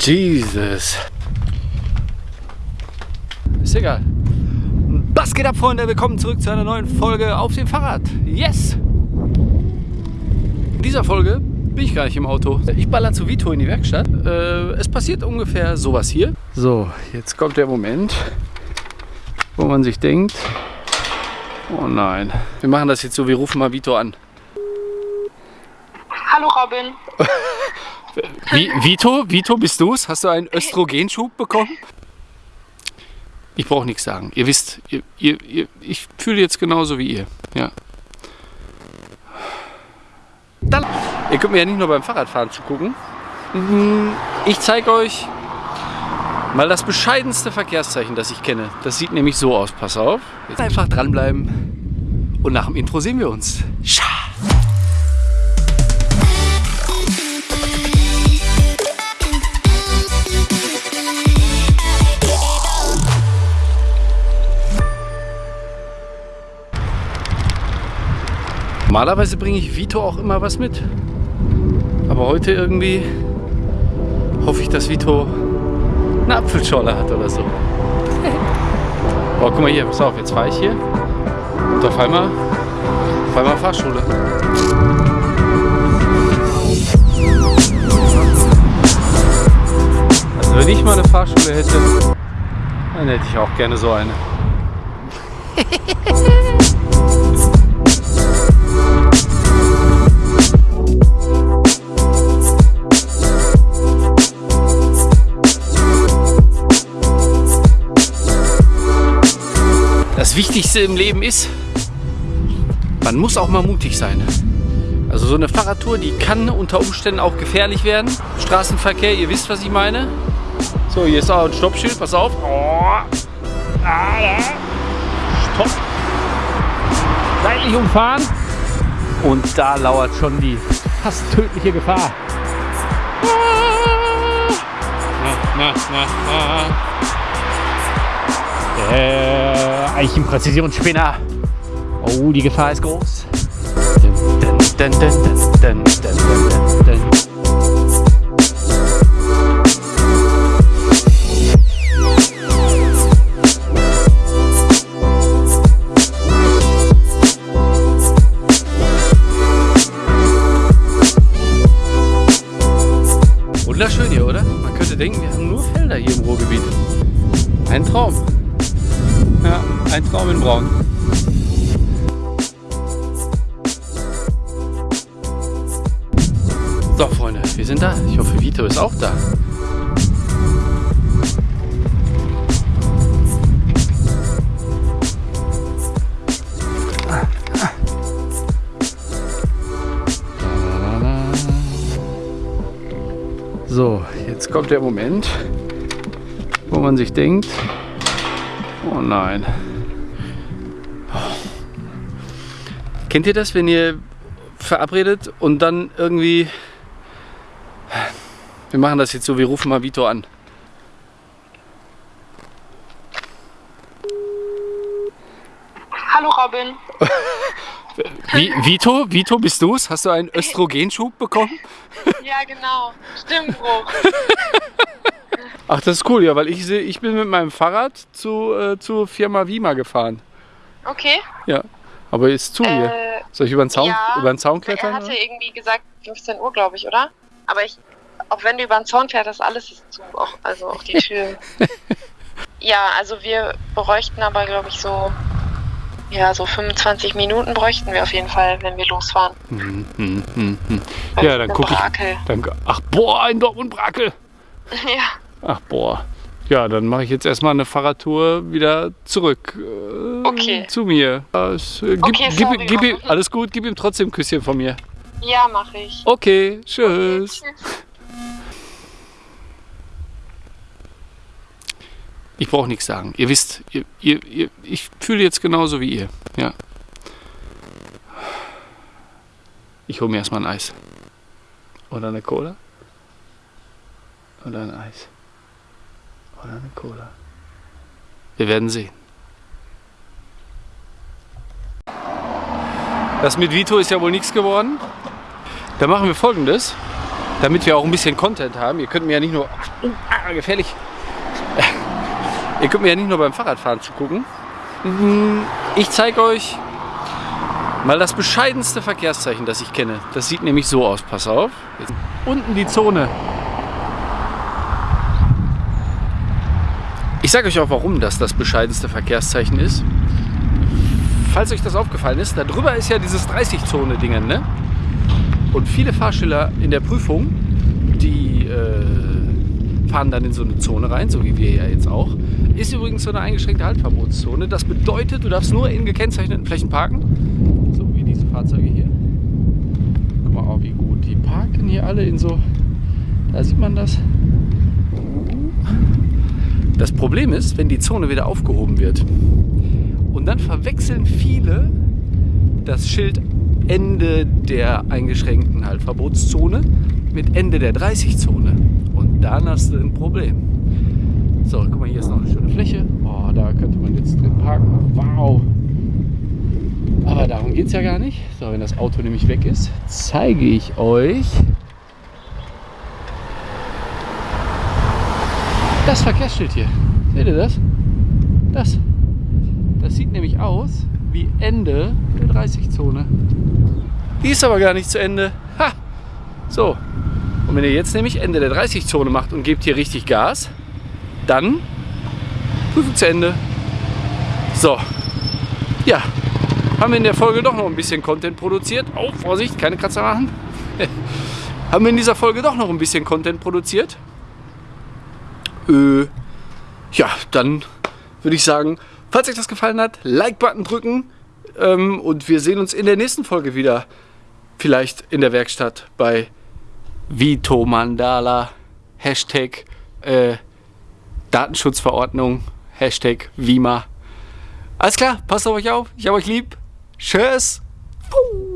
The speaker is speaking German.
Jesus. Ist egal. Was geht ab, Freunde? Willkommen zurück zu einer neuen Folge auf dem Fahrrad. Yes! In dieser Folge bin ich gar nicht im Auto. Ich baller zu Vito in die Werkstatt. Äh, es passiert ungefähr sowas hier. So, jetzt kommt der Moment, wo man sich denkt, oh nein. Wir machen das jetzt so, wir rufen mal Vito an. Hallo Robin. Wie, Vito, Vito, bist du's? Hast du einen Östrogenschub bekommen? Ich brauche nichts sagen. Ihr wisst, ihr, ihr, ihr, ich fühle jetzt genauso wie ihr. Ja. Dann, ihr könnt mir ja nicht nur beim Fahrradfahren zugucken. Mm, Ich zeige euch mal das bescheidenste Verkehrszeichen, das ich kenne. Das sieht nämlich so aus. Pass auf. Jetzt einfach dranbleiben. Und nach dem Intro sehen wir uns. Scha. Normalerweise bringe ich Vito auch immer was mit. Aber heute irgendwie hoffe ich, dass Vito eine Apfelschorle hat oder so. Oh, guck mal hier, pass auf, jetzt fahre ich hier. Und auf einmal, auf einmal Fahrschule. Also wenn ich mal eine Fahrschule hätte, dann hätte ich auch gerne so eine. Das Wichtigste im Leben ist, man muss auch mal mutig sein. Also so eine Fahrradtour, die kann unter Umständen auch gefährlich werden. Straßenverkehr, ihr wisst, was ich meine. So, hier ist auch ein Stoppschild, pass auf. Oh. Ah. Stopp. Seitlich umfahren. Und da lauert schon die fast tödliche Gefahr. Na, na, na, na. Der Eichenpräzisionsspinner. Oh, die Gefahr ist groß. Wunderschön hier, oder? Man könnte denken, wir haben nur Felder hier im Ruhrgebiet. Ein Traum. Ein Traum in Braun. So, Freunde, wir sind da. Ich hoffe, Vito ist auch da. So, jetzt kommt der Moment, wo man sich denkt, oh nein. Kennt ihr das, wenn ihr verabredet und dann irgendwie... Wir machen das jetzt so, wir rufen mal Vito an. Hallo Robin. Wie, Vito, Vito, bist du's? Hast du einen Östrogenschub bekommen? Ja, genau. Stimmbruch. Ach, das ist cool, ja, weil ich, seh- ich bin mit meinem Fahrrad zu, äh, zur Firma Wima gefahren. Okay. Ja, aber ist zu hier. Äh, Soll ich über den Zaun, ja, über den Zaun er klettern? hatte oder? irgendwie gesagt 15 Uhr, glaube ich, oder? Aber ich, auch wenn du über den Zaun fährst, alles ist zu. Auch, also auch die Tür. ja, also wir bräuchten aber, glaube ich, so. Ja, so 25 Minuten bräuchten wir auf jeden Fall, wenn wir losfahren. Hm, hm, hm, Ja, dann gucke ich. Dann, ach, boah, ein Dortmund-Brakel. ja. Ach, boah. Ja, dann mache ich jetzt erstmal eine Fahrradtour wieder zurück äh, Okay. zu mir. Äh, äh, gib, Okay, gib, sorry, gib, ihm- alles gut, gib ihm trotzdem ein Küsschen von mir. Ja, mache ich. Okay, tschüss. Tschüss. Ich brauche nichts sagen. Ihr wisst, ihr, ihr, ihr, ich fühle jetzt genauso wie ihr. Ja. Ich hole mir erstmal ein Eis. Oder eine Cola. Oder ein Eis. Oder eine Cola. Wir werden sehen. Das mit Vito ist ja wohl nichts geworden. Da machen wir folgendes. damit wir auch ein bisschen Content haben. Ihr könnt mir ja nicht nur... Ah, gefährlich. Ihr könnt mir ja nicht nur beim Fahrradfahren zugucken. Mhm, ich zeige euch mal das bescheidenste Verkehrszeichen, das ich kenne. Das sieht nämlich so aus. Pass auf. Jetzt unten die Zone. Ich sage euch auch, warum das das bescheidenste Verkehrszeichen ist. Falls euch das aufgefallen ist, da drüber ist ja dieses 30-Zone-Dingen, ne? Und viele Fahrschüler in der Prüfung, die äh, fahren dann in so eine Zone rein, so wie wir ja jetzt auch. Ist übrigens so eine eingeschränkte Haltverbotszone. Das bedeutet, du darfst nur in gekennzeichneten Flächen parken. So wie diese Fahrzeuge hier. Guck mal, oh, wie gut. Die parken hier alle in so... Da sieht man das. Das Problem ist, wenn die Zone wieder aufgehoben wird und dann verwechseln viele das Schild Ende der eingeschränkten Haltverbotszone mit Ende der 30-Zone. Und dann hast du ein Problem. So, guck mal, hier ist noch eine schöne Fläche. Oh, da könnte man jetzt drin parken. Wow. Aber darum geht es ja gar nicht. So, wenn das Auto nämlich weg ist, zeige ich euch Das Verkehrsschild hier. Seht ihr das? Das. Das sieht nämlich aus wie Ende der 30-Zone. Die ist aber gar nicht zu Ende. Ha! So. Und wenn ihr jetzt nämlich Ende der 30-Zone macht und gebt hier richtig Gas, dann Prüfung zu Ende. So. Ja. Haben wir in der Folge doch noch ein bisschen Content produziert. Oh, Vorsicht, keine Kratzer machen. haben wir in dieser Folge doch noch ein bisschen Content produziert. Äh, ja, dann würde ich sagen, falls euch das gefallen hat, Like-Button drücken ähm, und wir sehen uns in der nächsten Folge wieder. Vielleicht in der Werkstatt bei Vito Mandala, Hashtag äh, Datenschutzverordnung, Hashtag Vima. Alles klar, passt auf euch auf, ich habe euch lieb. Tschüss. Puh.